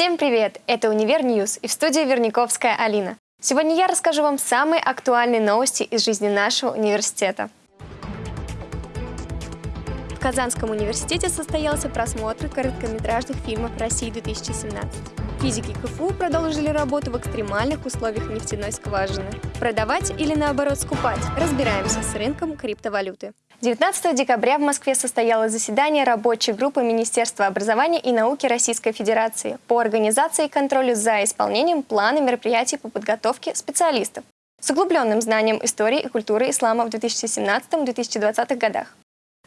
Всем привет! Это «Univer News» и в студии Верниковская Алина. Сегодня я расскажу вам самые актуальные новости из жизни нашего университета. В Казанском университете состоялся просмотр короткометражных фильмов России 2017. Физики КФУ продолжили работу в экстремальных условиях нефтяной скважины. Продавать или наоборот скупать? Разбираемся с рынком криптовалюты. 19 декабря в Москве состоялось заседание рабочей группы Министерства образования и науки Российской Федерации по организации и контролю за исполнением плана мероприятий по подготовке специалистов с углубленным знанием истории и культуры ислама в 2017-2020 годах.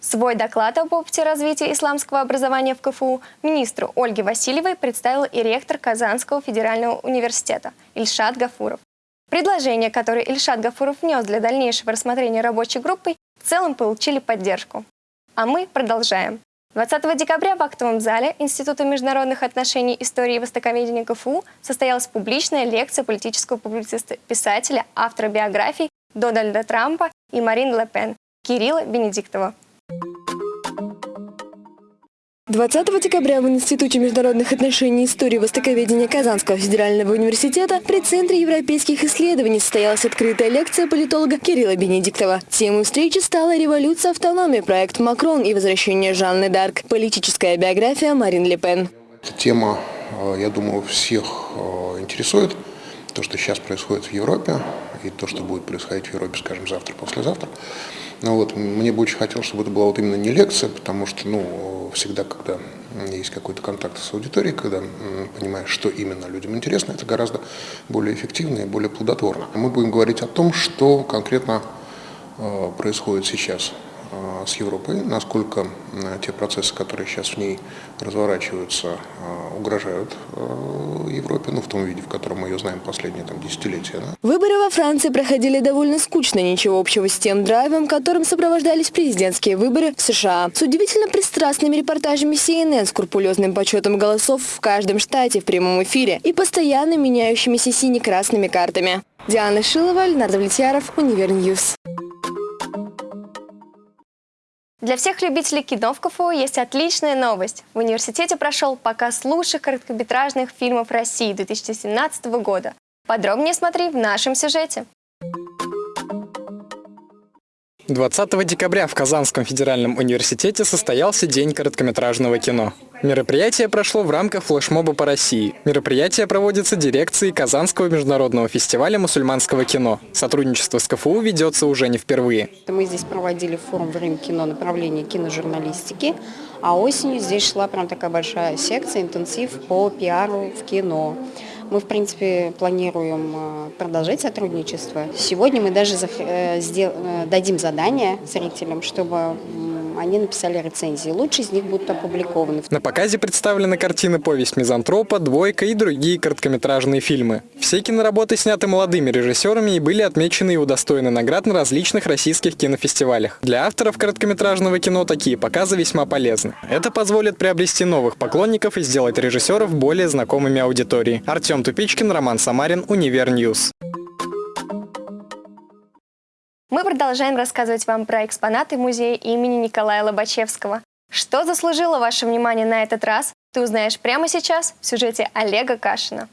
Свой доклад об опыте развития исламского образования в КФУ министру Ольге Васильевой представил и ректор Казанского федерального университета Ильшат Гафуров. Предложения, которые Ильшат Гафуров внес для дальнейшего рассмотрения рабочей группой, в целом получили поддержку. А мы продолжаем. 20 декабря в актовом зале Института международных отношений, истории и востоковедения КФУ состоялась публичная лекция политического публициста, писателя, автора биографий Дональда Трампа и Марин Ле Пен Кирилла Бенедиктова. 20 декабря в Институте международных отношений и истории востоковедения Казанского федерального университета при Центре европейских исследований состоялась открытая лекция политолога Кирилла Бенедиктова. Темой встречи стала «Революция автономии», проект «Макрон» и «Возвращение Жанны Дарк», политическая биография Марин Ле Пен. Эта тема, э, я думаю, всех э, интересует. То, что сейчас происходит в Европе, и то, что будет происходить в Европе, скажем, завтра, послезавтра. Ну вот, мне бы очень хотелось, чтобы это была вот именно не лекция, потому что, ну, всегда, когда есть какой-то контакт с аудиторией, когда понимаешь, что именно людям интересно, это гораздо более эффективно и более плодотворно. Мы будем говорить о том, что конкретно э, происходит сейчас с Европой, насколько те процессы, которые сейчас в ней разворачиваются, э, угрожают Европе, ну, в том виде, в котором мы ее знаем последние там, десятилетия. Да? Выборы во Франции проходили довольно скучно, ничего общего с тем драйвом, которым сопровождались президентские выборы в США. С удивительно пристрастными репортажами CNN, скрупулезным подсчетом голосов в каждом штате в прямом эфире и постоянно меняющимися сине-красными картами. Диана Шилова, Ленар Давлетьяров, Univer News. Для всех любителей кино в КФУ есть отличная новость. В университете прошел показ лучших короткометражных фильмов России 2017 года. Подробнее смотри в нашем сюжете. 20 декабря в Казанском федеральном университете состоялся День короткометражного кино. Мероприятие прошло в рамках флешмоба по России. Мероприятие проводится дирекцией Казанского международного фестиваля мусульманского кино. Сотрудничество с КФУ ведется уже не впервые. Мы здесь проводили форум «Время кино» направление киножурналистики, а осенью здесь шла прям такая большая секция, интенсив по пиару в кино. Мы, в принципе, планируем э, продолжать сотрудничество. Сегодня мы даже э, э, дадим задание зрителям, чтобы они написали рецензии. Лучше из них будут опубликованы. На показе представлены картины «Повесть мизантропа», «Двойка» и другие короткометражные фильмы. Все киноработы сняты молодыми режиссерами и были отмечены и удостоены наград на различных российских кинофестивалях. Для авторов короткометражного кино такие показы весьма полезны. Это позволит приобрести новых поклонников и сделать режиссеров более знакомыми аудитории. Артем Тупичкин, Роман Самарин, Univer News. Продолжаем рассказывать вам про экспонаты музея имени Николая Лобачевского. Что заслужило ваше внимание на этот раз, ты узнаешь прямо сейчас в сюжете Олега Кашина.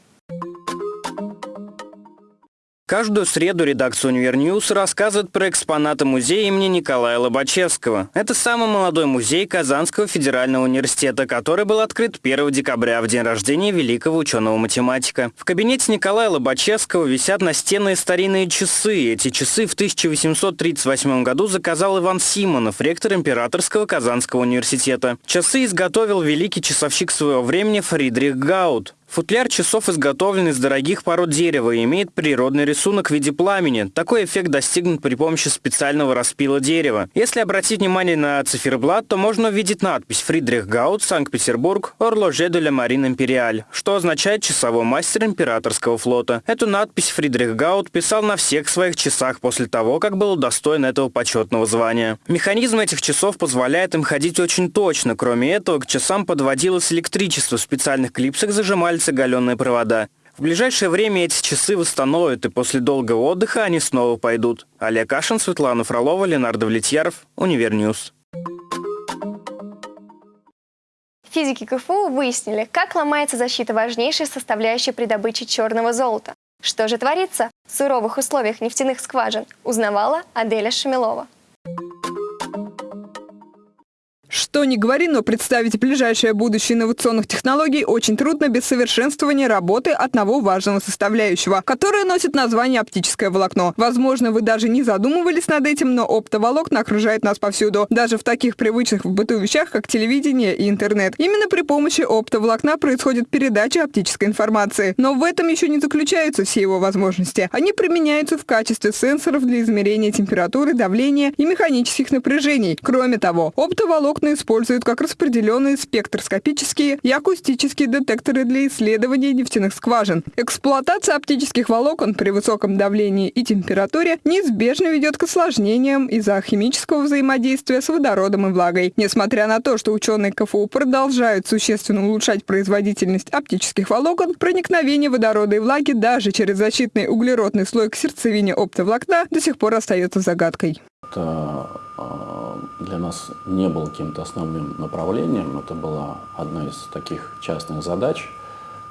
Каждую среду редакция «Univer News» рассказывает про экспонаты музея имени Николая Лобачевского. Это самый молодой музей Казанского федерального университета, который был открыт 1 декабря в день рождения великого ученого-математика. В кабинете Николая Лобачевского висят настенные старинные часы. Эти часы в 1838 году заказал Иван Симонов, ректор Императорского Казанского университета. Часы изготовил великий часовщик своего времени Фридрих Гаут. Футляр часов изготовлен из дорогих пород дерева и имеет природный рисунок в виде пламени. Такой эффект достигнут при помощи специального распила дерева. Если обратить внимание на циферблат, то можно увидеть надпись «Фридрих Гаут, Санкт-Петербург, Орложе де ла Марин Империаль», что означает «часовой мастер императорского флота». Эту надпись Фридрих Гаут писал на всех своих часах после того, как был удостоен этого почетного звания. Механизм этих часов позволяет им ходить очень точно. Кроме этого, к часам подводилось электричество. В специальных клипсах зажимали остались оголенные провода. В ближайшее время эти часы восстановят, и после долгого отдыха они снова пойдут. Олег Кашин, Светлана Фролова, Ленар Давлетьяров, Univer News. Физики КФУ выяснили, как ломается защита важнейшей составляющей при добыче черного золота. Что же творится в суровых условиях нефтяных скважин, узнавала Аделя Шамилова. Что ни говори, но представить ближайшее будущее инновационных технологий очень трудно без совершенствования работы одного важного составляющего, которое носит название оптическое волокно. Возможно, вы даже не задумывались над этим, но оптоволокна окружает нас повсюду, даже в таких привычных в быту вещах, как телевидение и интернет. Именно при помощи оптоволокна происходит передача оптической информации. Но в этом еще не заключаются все его возможности. Они применяются в качестве сенсоров для измерения температуры, давления и механических напряжений. Кроме того, оптоволокна используют как распределенные спектроскопические и акустические детекторы для исследования нефтяных скважин. Эксплуатация оптических волокон при высоком давлении и температуре неизбежно ведет к осложнениям из-за химического взаимодействия с водородом и влагой. Несмотря на то, что ученые КФУ продолжают существенно улучшать производительность оптических волокон, проникновение водорода и влаги даже через защитный углеродный слой к сердцевине оптоволокна до сих пор остается загадкой. Это для нас не было каким-то основным направлением. Это была одна из таких частных задач,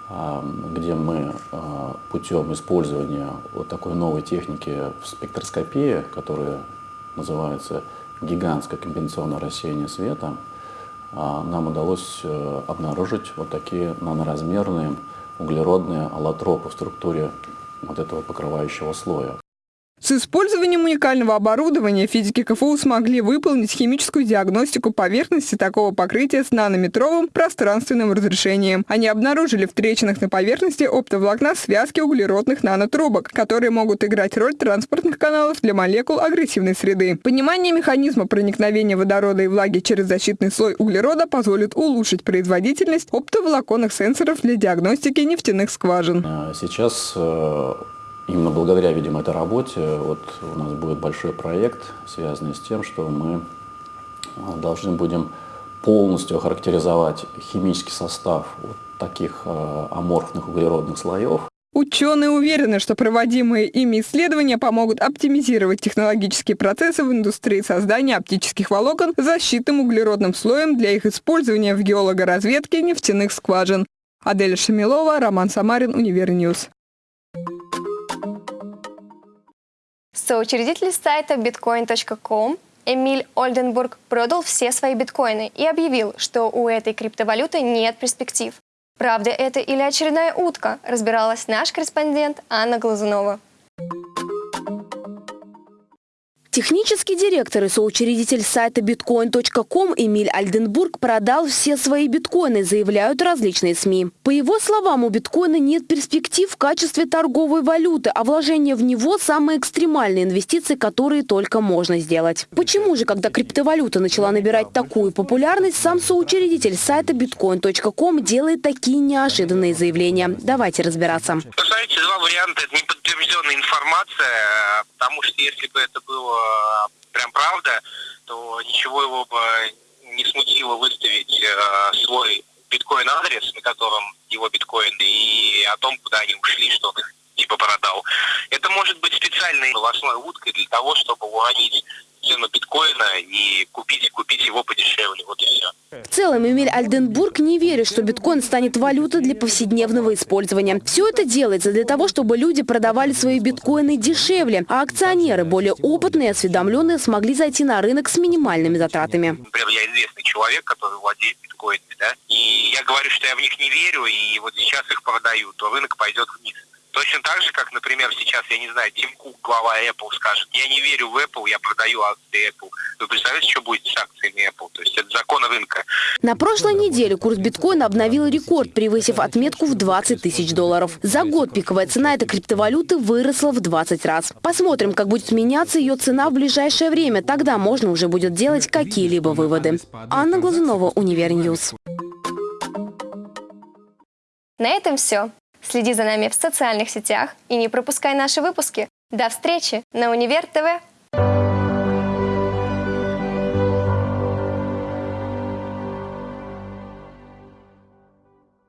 а, где мы а, путем использования вот такой новой техники в спектроскопии, которая называется гигантское компенсационное рассеяние света, а, нам удалось э, обнаружить вот такие наноразмерные углеродные аллотропы в структуре вот этого покрывающего слоя. С использованием уникального оборудования физики КФУ смогли выполнить химическую диагностику поверхности такого покрытия с нанометровым пространственным разрешением. Они обнаружили в трещинах на поверхности оптоволокна связки углеродных нанотрубок, которые могут играть роль транспортных каналов для молекул агрессивной среды. Понимание механизма проникновения водорода и влаги через защитный слой углерода позволит улучшить производительность оптоволоконных сенсоров для диагностики нефтяных скважин. А сейчас э, Именно благодаря, видимо, этой работе вот у нас будет большой проект, связанный с тем, что мы а, должны будем полностью охарактеризовать химический состав вот таких э, аморфных углеродных слоев. Ученые уверены, что проводимые ими исследования помогут оптимизировать технологические процессы в индустрии создания оптических волокон защитным углеродным слоем для их использования в геологоразведке нефтяных скважин. Адель Шамилова, Роман Самарин, Univer News. Соучредитель сайта bitcoin.com Эмиль Ольденбург продал все свои биткоины и объявил, что у этой криптовалюты нет перспектив. Правда это или очередная утка, разбиралась наш корреспондент Анна Глазунова. Технический директор и соучредитель сайта bitcoin.com Эмиль Альденбург продал все свои биткоины, заявляют различные СМИ. По его словам, у биткоина нет перспектив в качестве торговой валюты, а вложение в него – самые экстремальные инвестиции, которые только можно сделать. Почему же, когда криптовалюта начала набирать такую популярность, сам соучредитель сайта bitcoin.com делает такие неожиданные заявления? Давайте разбираться. Вы два варианта. Это неподтвержденная информация, потому что если бы это было прям правда, то ничего его бы не смутило выставить э, свой биткоин-адрес, на котором его биткоины, и о том, куда они ушли, что он их типа продал. Это может быть специальной новостной уткой для того, чтобы уронить цену биткоина и купить, купить его подешевле. Вот и все. В целом, Эмиль Альденбург не верит, что биткоин станет валютой для повседневного использования. Все это делается для того, чтобы люди продавали свои биткоины дешевле, а акционеры, более опытные и осведомленные, смогли зайти на рынок с минимальными затратами. Например, я известный человек, который владеет биткоинами, да, и я говорю, что я в них не верю, и вот сейчас их продаю, то рынок пойдет вниз. Точно так же, как, например, сейчас, я не знаю, Тим Кук, глава Apple, скажет, я не верю в Apple, я продаю акции Apple. Вы представляете, что будет с акциями Apple? То есть это закон рынка. На прошлой неделе курс биткоина обновил рекорд, превысив отметку в 20 тысяч долларов. За год пиковая цена этой криптовалюты выросла в 20 раз. Посмотрим, как будет меняться ее цена в ближайшее время. Тогда можно уже будет делать какие-либо выводы. Анна Глазунова, Univer News. На этом все. Следи за нами в социальных сетях и не пропускай наши выпуски. До встречи на Универ ТВ!